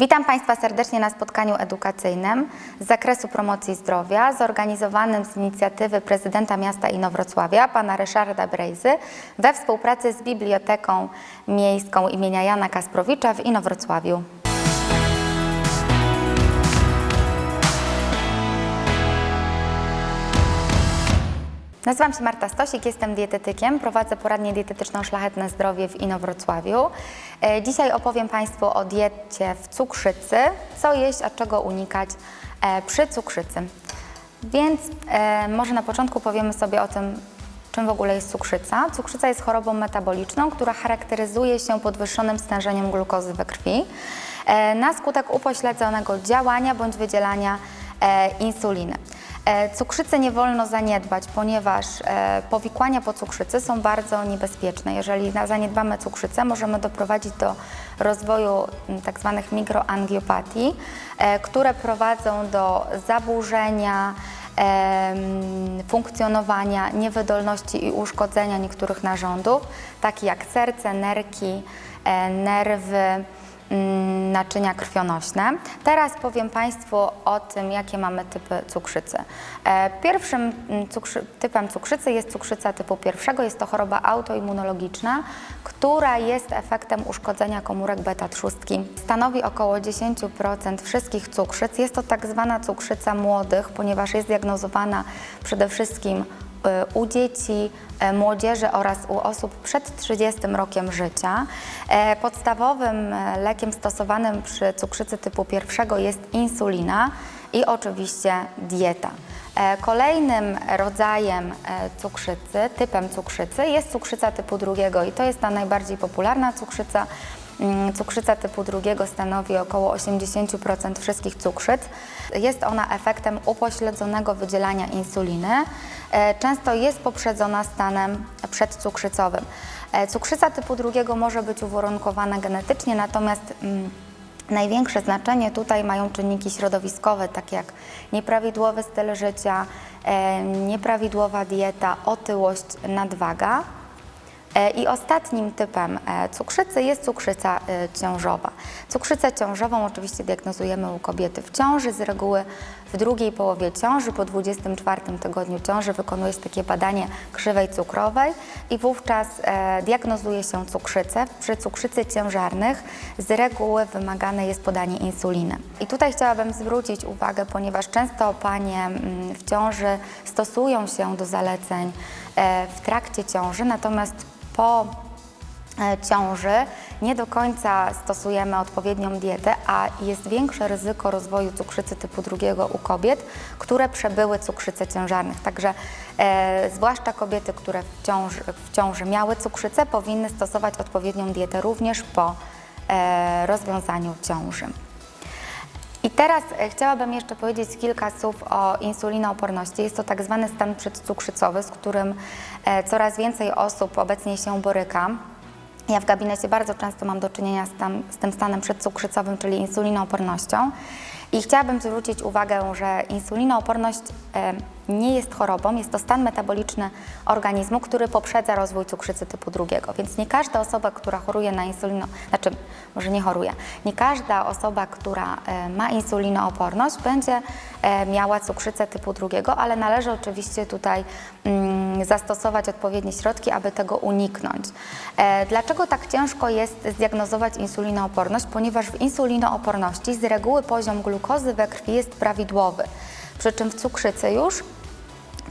Witam Państwa serdecznie na spotkaniu edukacyjnym z zakresu promocji zdrowia zorganizowanym z inicjatywy prezydenta miasta Inowrocławia, pana Ryszarda Brejzy, we współpracy z Biblioteką Miejską imienia Jana Kasprowicza w Inowrocławiu. Nazywam się Marta Stosik, jestem dietetykiem, prowadzę poradnię dietetyczną Szlachetne Zdrowie w Inowrocławiu. E, Dzisiaj opowiem Państwu o diecie w cukrzycy, co jeść, a czego unikać e, przy cukrzycy. Więc e, może na początku powiemy sobie o tym, czym w ogóle jest cukrzyca. Cukrzyca jest chorobą metaboliczną, która charakteryzuje się podwyższonym stężeniem glukozy we krwi na skutek upośledzonego działania bądź wydzielania insuliny. E, Cukrzycę nie wolno zaniedbać, ponieważ e, powikłania po cukrzycy są bardzo niebezpieczne. Jeżeli zaniedbamy cukrzycę, możemy doprowadzić do rozwoju m, tak mikroangiopatii, e, które prowadzą do zaburzenia funkcjonowania, niewydolności i uszkodzenia niektórych narządów, takich jak serce, nerki, nerwy, naczynia krwionośne. Teraz powiem Państwu o tym, jakie mamy typy cukrzycy. E, Pierwszym mm, cukrzy, typem cukrzycy jest cukrzyca typu pierwszego. Jest to choroba autoimmunologiczna, która jest efektem uszkodzenia komórek beta-trzustki. Stanowi około 10% wszystkich cukrzyc. Jest to tak zwana cukrzyca młodych, ponieważ jest diagnozowana przede wszystkim u dzieci, e, młodzieży oraz u osób przed 30 rokiem życia. E, Podstawowym e, lekiem stosowanym przy cukrzycy typu pierwszego jest insulina i oczywiście dieta. E, Kolejnym rodzajem cukrzycy, typem cukrzycy jest cukrzyca typu drugiego i to jest ta najbardziej popularna cukrzyca. Mm, Cukrzyca typu drugiego stanowi około 80% wszystkich cukrzyc. Jest ona efektem upośledzonego wydzielania insuliny. E, Często jest poprzedzona stanem przedcukrzycowym. E, Cukrzyca typu drugiego może być uwarunkowana genetycznie, natomiast mm, Największe znaczenie tutaj mają czynniki środowiskowe, takie jak nieprawidłowy styl życia, e, nieprawidłowa dieta, otyłość, nadwaga. E, I ostatnim typem e, cukrzycy jest cukrzyca e, ciążowa. Cukrzycę ciążową oczywiście diagnozujemy u kobiety w ciąży. Z reguły w drugiej połowie ciąży, po 24 tygodniu ciąży wykonuje się takie badanie krzywej cukrowej i wówczas diagnozuje się cukrzycę. Przy cukrzycy ciężarnych z reguły wymagane jest podanie insuliny. I tutaj chciałabym zwrócić uwagę, ponieważ często panie mm, w ciąży stosują się do zaleceń w trakcie ciąży, natomiast po e, ciąży nie do końca stosujemy odpowiednią dietę, a jest większe ryzyko rozwoju cukrzycy typu drugiego u kobiet, które przebyły cukrzycę ciężarnych. Także e, zwłaszcza kobiety, które w ciąży, w ciąży miały cukrzycę, powinny stosować odpowiednią dietę również po e, rozwiązaniu ciąży. I teraz e, chciałabym jeszcze powiedzieć kilka słów o insulinooporności. Jest to tak zwany stan przedcukrzycowy, z którym e, coraz więcej osób obecnie się boryka. Ja w gabinecie bardzo często mam do czynienia z, tam, z tym stanem przedcukrzycowym, czyli insulinoopornością. I chciałabym zwrócić uwagę, że insulinooporność e, nie jest chorobą, jest to stan metaboliczny organizmu, który poprzedza rozwój cukrzycy typu drugiego. Więc nie każda osoba, która choruje na insulino, znaczy może nie choruje, nie każda osoba, która e, ma insulinooporność będzie e, miała cukrzycę typu drugiego, ale należy oczywiście tutaj mm, zastosować odpowiednie środki, aby tego uniknąć. E, Dlaczego tak ciężko jest zdiagnozować insulinooporność? Ponieważ w insulinooporności z reguły poziom glukozy we krwi jest prawidłowy, przy czym w cukrzycy już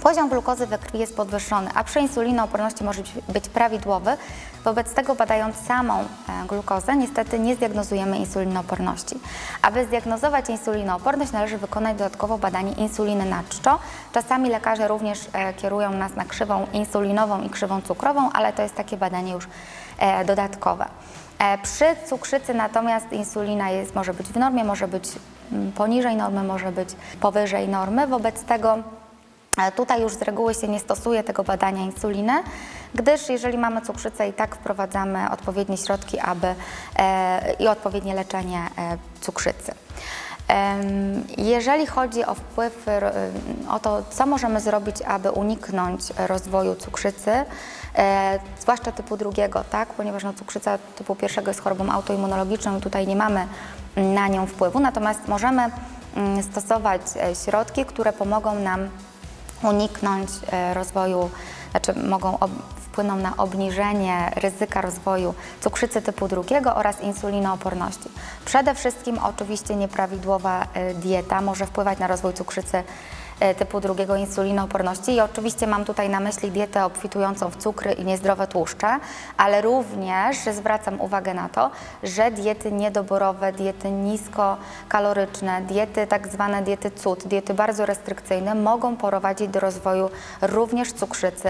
Poziom glukozy we krwi jest podwyższony, a przy insulinooporności może być, prawidłowy. Wobec tego badając samą e, glukozę niestety nie zdiagnozujemy insulinooporności. Aby zdiagnozować insulinooporność należy wykonać dodatkowo badanie insuliny na czczo. Czasami lekarze również e, kierują nas na krzywą insulinową i krzywą cukrową, ale to jest takie badanie już e, dodatkowe. Przy cukrzycy natomiast insulina jest, może być w normie, może być mm, poniżej normy, może być powyżej normy. Wobec tego Tutaj już z reguły się nie stosuje tego badania insuliny, gdyż jeżeli mamy cukrzycę i tak wprowadzamy odpowiednie środki aby, e, i odpowiednie leczenie e, cukrzycy. Jeżeli chodzi o wpływ, o to, co możemy zrobić, aby uniknąć rozwoju cukrzycy, e, zwłaszcza typu drugiego, tak? ponieważ no, cukrzyca typu pierwszego jest chorobą autoimmunologiczną i tutaj nie mamy na nią wpływu, natomiast możemy mm, stosować e, środki, które pomogą nam uniknąć e, rozwoju, znaczy mogą wpłyną na obniżenie ryzyka rozwoju cukrzycy typu drugiego oraz insulinooporności. Przede wszystkim oczywiście nieprawidłowa e, dieta może wpływać na rozwój cukrzycy typu drugiego insulinooporności i oczywiście mam tutaj na myśli dietę obfitującą w cukry i niezdrowe tłuszcze, ale również zwracam uwagę na to, że diety niedoborowe, diety niskokaloryczne, diety tak zwane diety cud, diety bardzo restrykcyjne mogą prowadzić do rozwoju również cukrzycy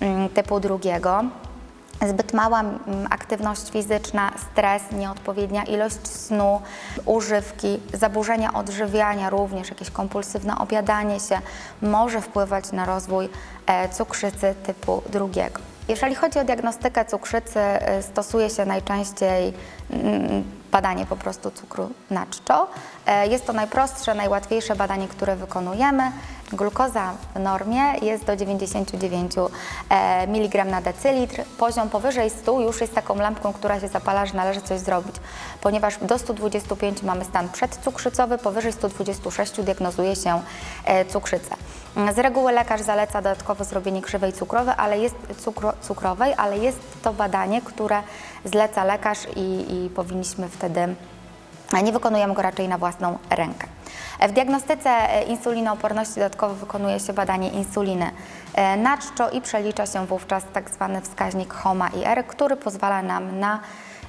mm, typu drugiego. Zbyt mała mm, aktywność fizyczna, stres, nieodpowiednia ilość snu, używki, zaburzenia odżywiania, również jakieś kompulsywne obiadanie się może wpływać na rozwój e, cukrzycy typu drugiego. Jeżeli chodzi o diagnostykę cukrzycy, e, stosuje się najczęściej mm, badanie po prostu cukru na czczo. E, Jest to najprostsze, najłatwiejsze badanie, które wykonujemy. Glukoza w normie jest do 99 e, mg na decylitr. Poziom powyżej 100 już jest taką lampką, która się zapala, że należy coś zrobić, ponieważ do 125 mamy stan przedcukrzycowy, powyżej 126 diagnozuje się e, cukrzycę. Z reguły lekarz zaleca dodatkowo zrobienie krzywej cukrowej, ale jest, cukro, cukrowej, ale jest to badanie, które zleca lekarz i, i powinniśmy wtedy nie wykonujemy go raczej na własną rękę. W diagnostyce e, insulinooporności dodatkowo wykonuje się badanie insuliny e, na czczo i przelicza się wówczas tak zwany wskaźnik HOMA-IR, który pozwala nam na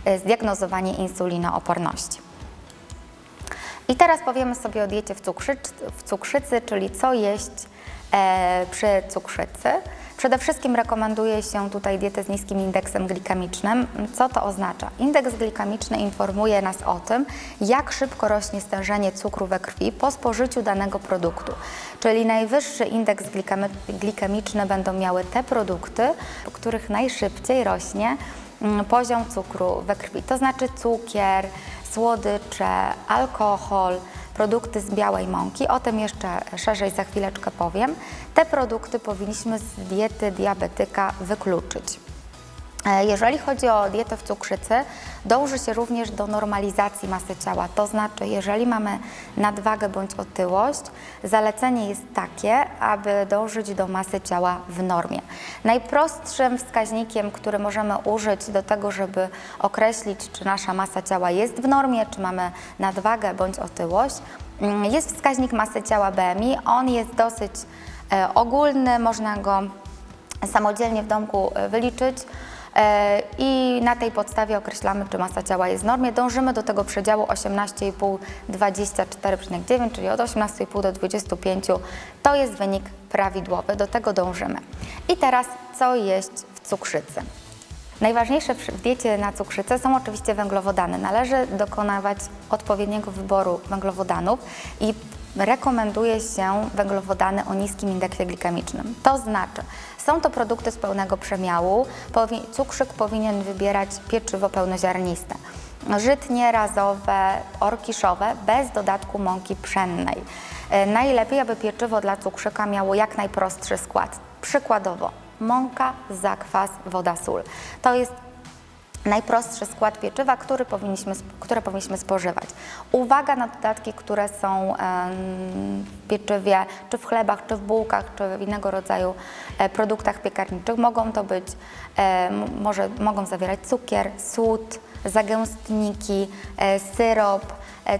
e, zdiagnozowanie insulinooporności. I teraz powiemy sobie o diecie w, w cukrzycy, czyli co jeść przy cukrzycy. Przede wszystkim rekomenduje się tutaj dietę z niskim indeksem glikemicznym. Co to oznacza? Indeks glikemiczny informuje nas o tym, jak szybko rośnie stężenie cukru we krwi po spożyciu danego produktu. Czyli najwyższy indeks glikemiczny będą miały te produkty, u których najszybciej rośnie mm, poziom cukru we krwi. To znaczy cukier, słodycze, alkohol, produkty z białej mąki. O tym jeszcze szerzej za chwileczkę powiem. Te produkty powinniśmy z diety diabetyka wykluczyć. E, Jeżeli chodzi o dietę w cukrzycy, dąży się również do normalizacji masy ciała. To znaczy, jeżeli mamy nadwagę bądź otyłość, zalecenie jest takie, aby dążyć do masy ciała w normie. Najprostszym wskaźnikiem, który możemy użyć do tego, żeby określić, czy nasza masa ciała jest w normie, czy mamy nadwagę bądź otyłość, mm, jest wskaźnik masy ciała BMI. On jest dosyć e, ogólny, można go samodzielnie w domku e, wyliczyć. E, i na tej podstawie określamy, czy masa ciała jest w normie. Dążymy do tego przedziału 18,5-24,9, czyli od 18,5 do 25. To jest wynik prawidłowy, do tego dążymy. I teraz, co jeść w cukrzycy? Najważniejsze w diecie na cukrzycę są oczywiście węglowodany. Należy dokonywać odpowiedniego wyboru węglowodanów i rekomenduje się węglowodany o niskim indeksie glikemicznym. To znaczy, są to produkty z pełnego przemiału. Cukrzyk powinien wybierać pieczywo pełnoziarniste. Żytnie, razowe, orkiszowe, bez dodatku mąki pszennej. E, Najlepiej, aby pieczywo dla cukrzyka miało jak najprostszy skład. Przykładowo, mąka, zakwas, woda, sól. To jest najprostszy skład pieczywa, który powinniśmy, które powinniśmy spożywać. Uwaga na dodatki, które są w pieczywie, czy w chlebach, czy w bułkach, czy w innego rodzaju e, produktach piekarniczych. Mogą to być, e, może, mogą zawierać cukier, sód, zagęstniki, e, syrop.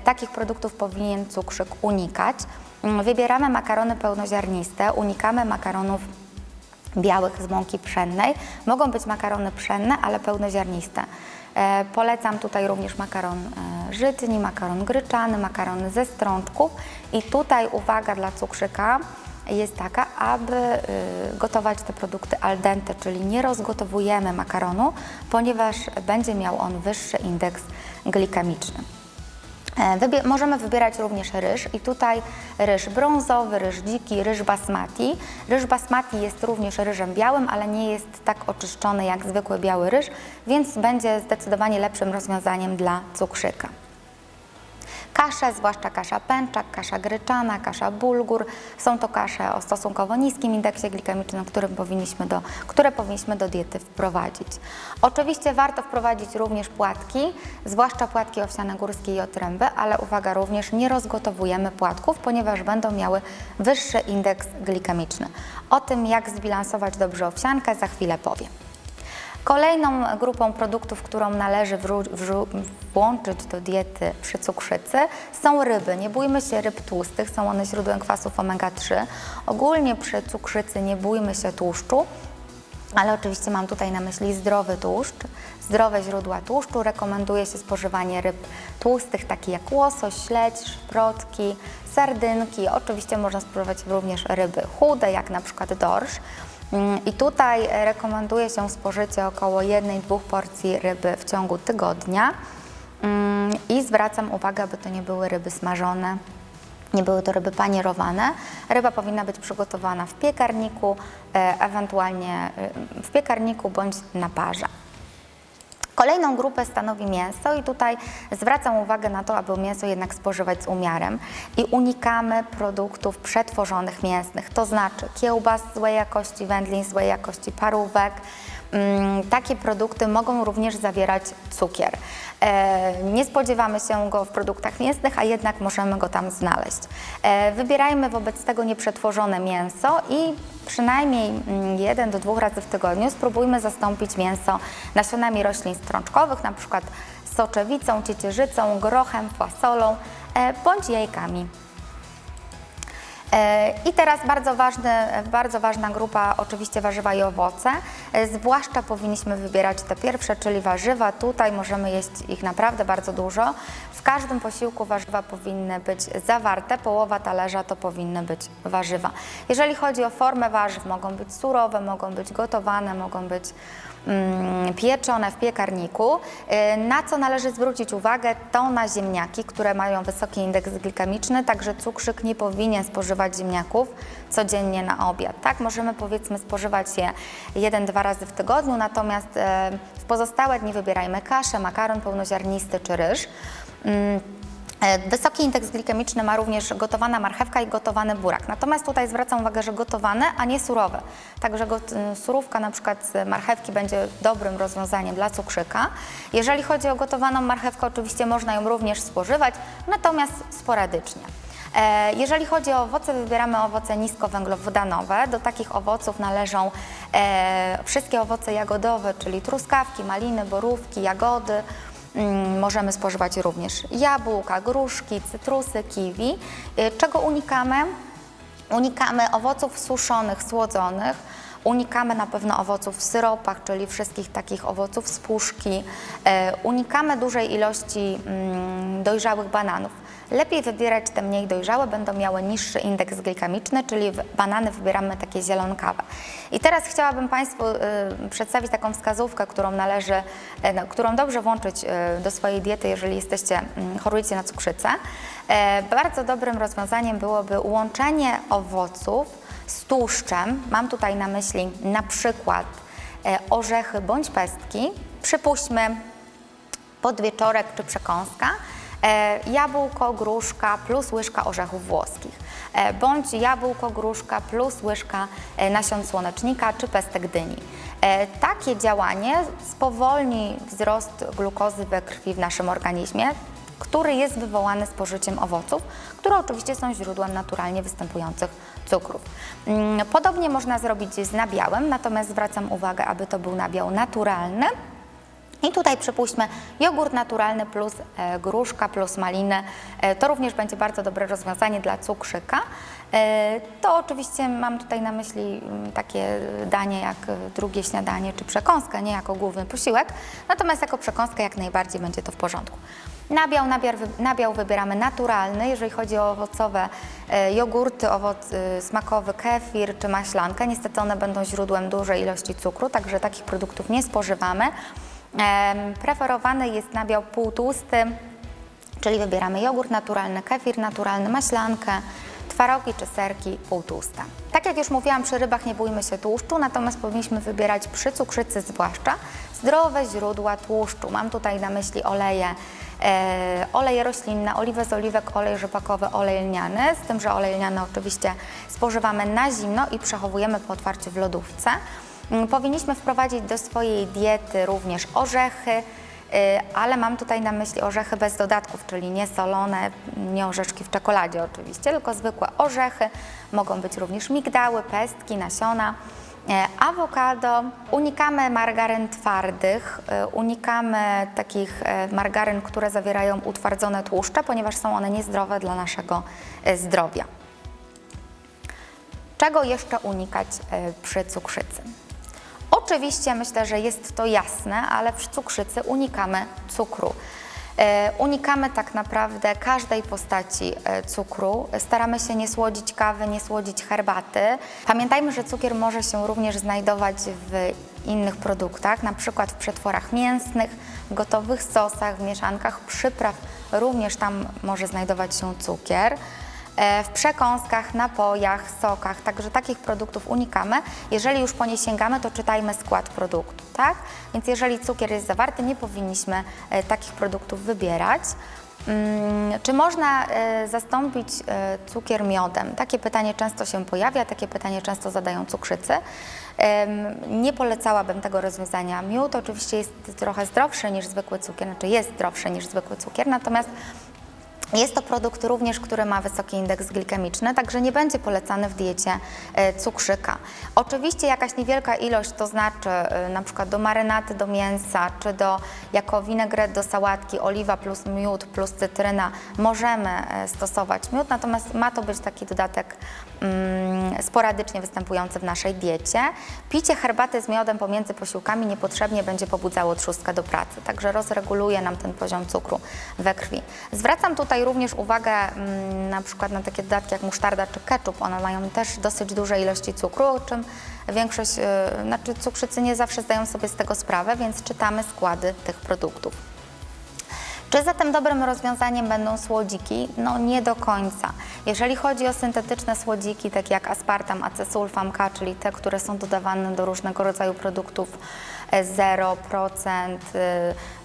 Takich produktów powinien cukrzyk unikać. Mm, Wybieramy makarony pełnoziarniste, unikamy makaronów białych z mąki pszennej. Mogą być makarony pszenne, ale pełnoziarniste. E, polecam tutaj również makaron e, żytni, makaron gryczany, makarony ze strączków i tutaj uwaga dla cukrzyka jest taka, aby y, gotować te produkty al dente, czyli nie rozgotowujemy makaronu, ponieważ będzie miał on wyższy indeks glikemiczny. E, możemy wybierać również ryż i tutaj ryż brązowy, ryż dziki, ryż basmati. Ryż basmati jest również ryżem białym, ale nie jest tak oczyszczony jak zwykły biały ryż, więc będzie zdecydowanie lepszym rozwiązaniem dla cukrzyka. Kasze, zwłaszcza kasza pęczak, kasza gryczana, kasza bulgur. Są to kasze o stosunkowo niskim indeksie glikemicznym, powinniśmy do, które powinniśmy do diety wprowadzić. Oczywiście warto wprowadzić również płatki, zwłaszcza płatki owsiane górskie i otręby, ale uwaga, również nie rozgotowujemy płatków, ponieważ będą miały wyższy indeks glikemiczny. O tym, jak zbilansować dobrze owsiankę, za chwilę powiem. Kolejną grupą produktów, którą należy włączyć do diety przy cukrzycy są ryby. Nie bójmy się ryb tłustych, są one źródłem kwasów omega-3. Ogólnie przy cukrzycy nie bójmy się tłuszczu, ale oczywiście mam tutaj na myśli zdrowy tłuszcz, zdrowe źródła tłuszczu. Rekomenduje się spożywanie ryb tłustych, takich jak łosoś, śledź, szprotki, sardynki. Oczywiście można spożywać również ryby chude, jak na przykład dorsz. Mm, I tutaj rekomenduje się spożycie około 1-2 porcji ryby w ciągu tygodnia. Mm, I zwracam uwagę, aby to nie były ryby smażone, nie były to ryby panierowane. Ryba powinna być przygotowana w piekarniku, e, ewentualnie e, w piekarniku bądź na parze. Kolejną grupę stanowi mięso i tutaj zwracam uwagę na to, aby mięso jednak spożywać z umiarem i unikamy produktów przetworzonych mięsnych, to znaczy kiełbas złej jakości, wędlin złej jakości, parówek. Mm, Takie produkty mogą również zawierać cukier. E, Nie spodziewamy się go w produktach mięsnych, a jednak możemy go tam znaleźć. E, Wybierajmy wobec tego nieprzetworzone mięso i przynajmniej mm, jeden do dwóch razy w tygodniu spróbujmy zastąpić mięso nasionami roślin strączkowych, na przykład soczewicą, ciecierzycą, grochem, fasolą e, bądź jajkami. E, I teraz bardzo, ważny, bardzo ważna grupa, oczywiście warzywa i owoce. E, Zwłaszcza powinniśmy wybierać te pierwsze, czyli warzywa. Tutaj możemy jeść ich naprawdę bardzo dużo. W każdym posiłku warzywa powinny być zawarte, połowa talerza to powinny być warzywa. Jeżeli chodzi o formę warzyw, mogą być surowe, mogą być gotowane, mogą być pieczone w piekarniku. Y, Na co należy zwrócić uwagę, to na ziemniaki, które mają wysoki indeks glikemiczny, także cukrzyk nie powinien spożywać ziemniaków codziennie na obiad. Tak, możemy powiedzmy spożywać je jeden, dwa razy w tygodniu, natomiast e, w pozostałe dni wybierajmy kaszę, makaron pełnoziarnisty czy ryż. E, Wysoki indeks glikemiczny ma również gotowana marchewka i gotowany burak. Natomiast tutaj zwracam uwagę, że gotowane, a nie surowe. Także y, surówka na przykład z marchewki będzie dobrym rozwiązaniem dla cukrzyka. Jeżeli chodzi o gotowaną marchewkę, oczywiście można ją również spożywać, natomiast sporadycznie. E, Jeżeli chodzi o owoce, wybieramy owoce niskowęglowodanowe. Do takich owoców należą e, wszystkie owoce jagodowe, czyli truskawki, maliny, borówki, jagody, Możemy spożywać również jabłka, gruszki, cytrusy, kiwi. Y, Czego unikamy? Unikamy owoców suszonych, słodzonych. Unikamy na pewno owoców w syropach, czyli wszystkich takich owoców z puszki. E, Unikamy dużej ilości mm, dojrzałych bananów. Lepiej wybierać te mniej dojrzałe, będą miały niższy indeks glikemiczny, czyli banany wybieramy takie zielonkawe. I teraz chciałabym Państwu y, przedstawić taką wskazówkę, którą należy, e, no, którą dobrze włączyć y, do swojej diety, jeżeli jesteście, mm, chorujecie na cukrzycę. E, Bardzo dobrym rozwiązaniem byłoby łączenie owoców z tłuszczem. Mam tutaj na myśli na przykład e, orzechy bądź pestki. Przypuśćmy podwieczorek czy przekąska, jabłko, gruszka plus łyżka orzechów włoskich, e, bądź jabłko, gruszka plus łyżka e, nasion słonecznika czy pestek dyni. E, Takie działanie spowolni wzrost glukozy we krwi w naszym organizmie, który jest wywołany spożyciem owoców, które oczywiście są źródłem naturalnie występujących cukrów. Mm, Podobnie można zrobić z nabiałem, natomiast zwracam uwagę, aby to był nabiał naturalny, i tutaj przypuśćmy jogurt naturalny plus e, gruszka plus maliny. E, to również będzie bardzo dobre rozwiązanie dla cukrzyka. E, to oczywiście mam tutaj na myśli mm, takie danie jak drugie śniadanie czy przekąskę, nie jako główny posiłek. Natomiast jako przekąskę jak najbardziej będzie to w porządku. Nabiał, nabiał, nabiał wybieramy naturalny, jeżeli chodzi o owocowe jogurty, owoc smakowy, kefir czy maślankę. Niestety one będą źródłem dużej ilości cukru, także takich produktów nie spożywamy. Preferowany jest nabiał półtłusty, czyli wybieramy jogurt naturalny, kefir naturalny, maślankę, twarogi czy serki półtłuste. Tak jak już mówiłam, przy rybach nie bójmy się tłuszczu, natomiast powinniśmy wybierać przy cukrzycy zwłaszcza zdrowe źródła tłuszczu. Mam tutaj na myśli oleje, e, oleje roślinne, oliwę z oliwek, olej rzepakowy, olej lniany, z tym, że olej lniany oczywiście spożywamy na zimno i przechowujemy po otwarciu w lodówce. Mm, Powinniśmy wprowadzić do swojej diety również orzechy, y, ale mam tutaj na myśli orzechy bez dodatków, czyli nie solone, nie orzeszki w czekoladzie oczywiście, tylko zwykłe orzechy. Mogą być również migdały, pestki, nasiona. E, Awokado. Unikamy margaryn twardych, e, unikamy takich margaryn, które zawierają utwardzone tłuszcze, ponieważ są one niezdrowe dla naszego zdrowia. Czego jeszcze unikać przy cukrzycy? Oczywiście myślę, że jest to jasne, ale przy cukrzycy unikamy cukru. E, Unikamy tak naprawdę każdej postaci e, cukru. Staramy się nie słodzić kawy, nie słodzić herbaty. Pamiętajmy, że cukier może się również znajdować w innych produktach, na przykład w przetworach mięsnych, gotowych sosach, w mieszankach przypraw. Również tam może znajdować się cukier w przekąskach, napojach, sokach, także takich produktów unikamy. Jeżeli już po nie sięgamy, to czytajmy skład produktu, tak? Więc jeżeli cukier jest zawarty, nie powinniśmy e, takich produktów wybierać. Mm, Czy można e, zastąpić e, cukier miodem? Takie pytanie często się pojawia, takie pytanie często zadają cukrzycy. Nie polecałabym tego rozwiązania. Miód oczywiście jest trochę zdrowszy niż zwykły cukier, znaczy jest zdrowszy niż zwykły cukier, natomiast jest to produkt również, który ma wysoki indeks glikemiczny, także nie będzie polecany w diecie e, cukrzyka. Oczywiście jakaś niewielka ilość, to znaczy e, na przykład do marynaty, do mięsa, czy do, jako winegret do sałatki, oliwa plus miód plus cytryna, możemy e, stosować miód, natomiast ma to być taki dodatek sporadycznie występujący w naszej diecie. Picie herbaty z miodem pomiędzy posiłkami niepotrzebnie będzie pobudzało trzustkę do pracy, także rozreguluje nam ten poziom cukru we krwi. Zwracam tutaj również uwagę mm, na przykład na takie dodatki jak musztarda czy ketchup, one mają też dosyć duże ilości cukru, o czym większość, y, znaczy cukrzycy nie zawsze zdają sobie z tego sprawę, więc czytamy składy tych produktów. Czy zatem dobrym rozwiązaniem będą słodziki? No nie do końca. Jeżeli chodzi o syntetyczne słodziki, takie jak aspartam, acesulfam K, czyli te, które są dodawane do różnego rodzaju produktów e, 0%, y,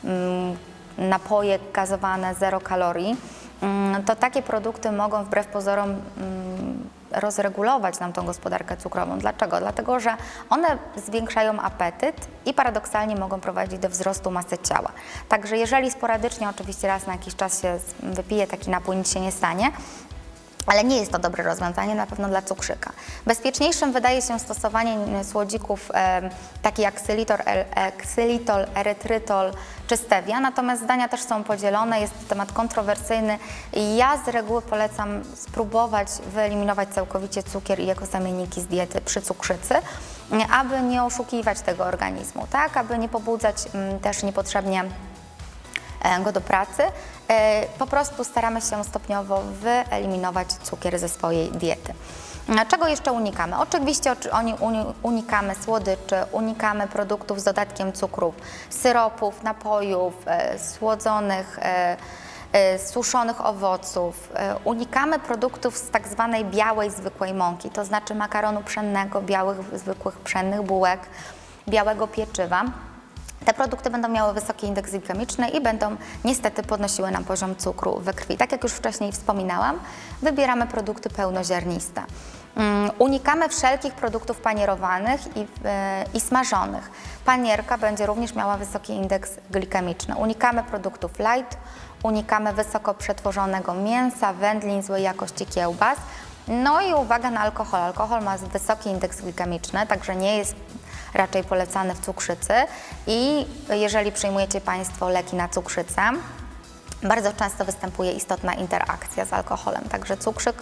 mm, napoje gazowane, 0 kalorii, mm, to takie produkty mogą wbrew pozorom mm, rozregulować nam tą gospodarkę cukrową. Dlaczego? Dlatego, że one zwiększają apetyt i paradoksalnie mogą prowadzić do wzrostu masy ciała. Także jeżeli sporadycznie, oczywiście raz na jakiś czas się wypije taki napój, nic się nie stanie, ale nie jest to dobre rozwiązanie na pewno dla cukrzyka. Bezpieczniejszym wydaje się stosowanie mm, słodzików e, takie jak ksylitol, e, ksylitol, erytrytol czy stevia, natomiast zdania też są podzielone, jest to temat kontrowersyjny i ja z reguły polecam spróbować wyeliminować całkowicie cukier i jego zamienniki z diety przy cukrzycy, aby nie oszukiwać tego organizmu, tak, aby nie pobudzać mm, też niepotrzebnie e, go do pracy. E, Po prostu staramy się stopniowo wyeliminować cukier ze swojej diety. Czego jeszcze unikamy? Oczywiście unikamy słodyczy, unikamy produktów z dodatkiem cukrów, syropów, napojów, e, słodzonych, e, suszonych owoców. Unikamy produktów z tak zwanej białej, zwykłej mąki, to znaczy makaronu pszennego, białych, zwykłych pszennych bułek, białego pieczywa. Te produkty będą miały wysoki indeks glikemiczny i będą niestety podnosiły nam poziom cukru we krwi. Tak jak już wcześniej wspominałam, wybieramy produkty pełnoziarniste. Mm, Unikamy wszelkich produktów panierowanych i, e, i smażonych. Panierka będzie również miała wysoki indeks glikemiczny. Unikamy produktów light, unikamy wysoko przetworzonego mięsa, wędlin, złej jakości kiełbas. No i uwaga na alkohol. Alkohol ma wysoki indeks glikemiczny, także nie jest raczej polecany w cukrzycy i jeżeli przyjmujecie Państwo leki na cukrzycę, bardzo często występuje istotna interakcja z alkoholem, także cukrzyk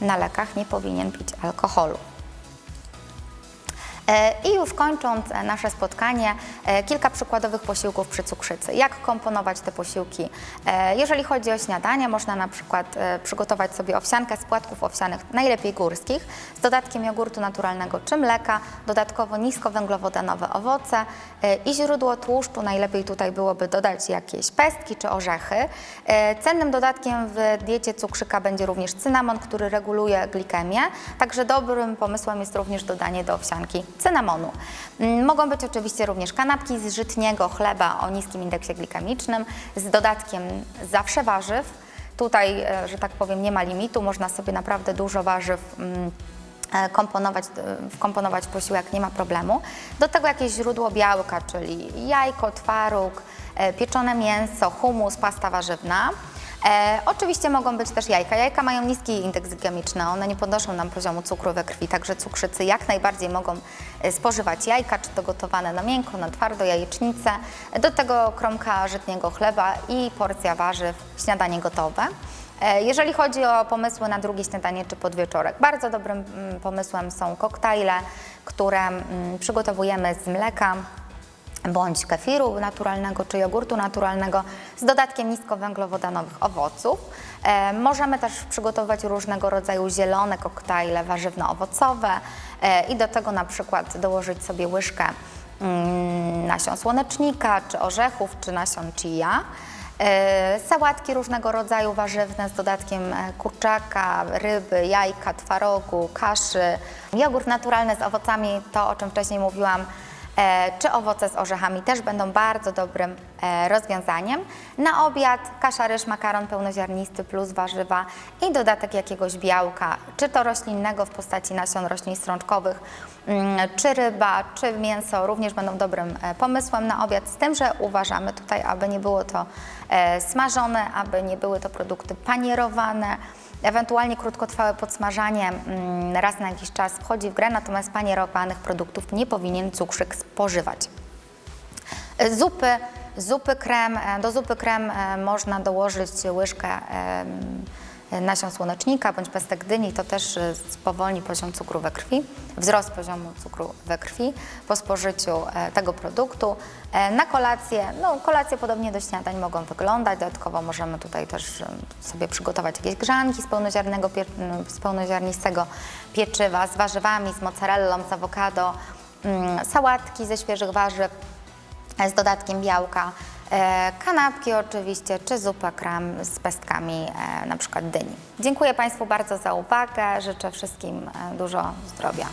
na lekach nie powinien pić alkoholu. E, I już kończąc e, nasze spotkanie, e, kilka przykładowych posiłków przy cukrzycy. Jak komponować te posiłki? Jeżeli chodzi o śniadanie, można na przykład przygotować sobie owsiankę z płatków owsianych, najlepiej górskich, z dodatkiem jogurtu naturalnego czy mleka, dodatkowo niskowęglowodanowe owoce i źródło tłuszczu. Najlepiej tutaj byłoby dodać jakieś pestki czy orzechy. Cennym dodatkiem w diecie cukrzyka będzie również cynamon, który reguluje glikemię, także dobrym pomysłem jest również dodanie do owsianki cynamonu. Mm, Mogą być oczywiście również kanapki z żytniego chleba o niskim indeksie glikemicznym z dodatkiem zawsze warzyw. Tutaj, e, że tak powiem, nie ma limitu, można sobie naprawdę dużo warzyw mm, e, komponować, e, wkomponować posiłek, nie ma problemu. Do tego jakieś źródło białka, czyli jajko, twaróg, pieczone mięso, humus, pasta warzywna. E, oczywiście mogą być też jajka. Jajka mają niski indeks glikemiczny, one nie podnoszą nam poziomu cukru we krwi, także cukrzycy jak najbardziej mogą e, spożywać jajka, czy to gotowane na miękko, na twardo, jajecznicę. Do tego kromka żytniego chleba i porcja warzyw, śniadanie gotowe. E, Jeżeli chodzi o pomysły na drugie śniadanie czy podwieczorek, bardzo dobrym mm, pomysłem są koktajle, które mm, przygotowujemy z mleka, bądź kefiru naturalnego czy jogurtu naturalnego z dodatkiem niskowęglowodanowych owoców. E, możemy też przygotować różnego rodzaju zielone koktajle warzywno-owocowe e, i do tego na przykład dołożyć sobie łyżkę mm, nasion słonecznika, czy orzechów, czy nasion chia. E, Sałatki różnego rodzaju warzywne z dodatkiem e, kurczaka, ryby, jajka, twarogu, kaszy. Jogurt naturalny z owocami, to o czym wcześniej mówiłam, czy owoce z orzechami też będą bardzo dobrym e, rozwiązaniem. Na obiad kasza, ryż, makaron pełnoziarnisty plus warzywa i dodatek jakiegoś białka, czy to roślinnego w postaci nasion roślin strączkowych, mm, czy ryba, czy mięso również będą dobrym e, pomysłem na obiad, z tym, że uważamy tutaj, aby nie było to e, smażone, aby nie były to produkty panierowane, Ewentualnie krótkotrwałe podsmażanie mm, raz na jakiś czas wchodzi w grę, natomiast panierowanych produktów nie powinien cukrzyk spożywać. E, Zupy, zupy krem, e, do zupy krem e, można dołożyć łyżkę nasion słonecznika bądź pestek dyni, to też e, spowolni poziom cukru we krwi, wzrost poziomu cukru we krwi po spożyciu e, tego produktu. E, Na kolację, no kolacje podobnie do śniadań mogą wyglądać, dodatkowo możemy tutaj też sobie przygotować jakieś grzanki z, pełnoziarnego, pie- m, z pełnoziarnistego pieczywa, z warzywami, z mozzarellą, z awokado, mm, sałatki ze świeżych warzyw, z dodatkiem białka, kanapki oczywiście, czy zupę krem z pestkami e, na przykład dyni. Dziękuję Państwu bardzo za uwagę, życzę wszystkim e, dużo zdrowia.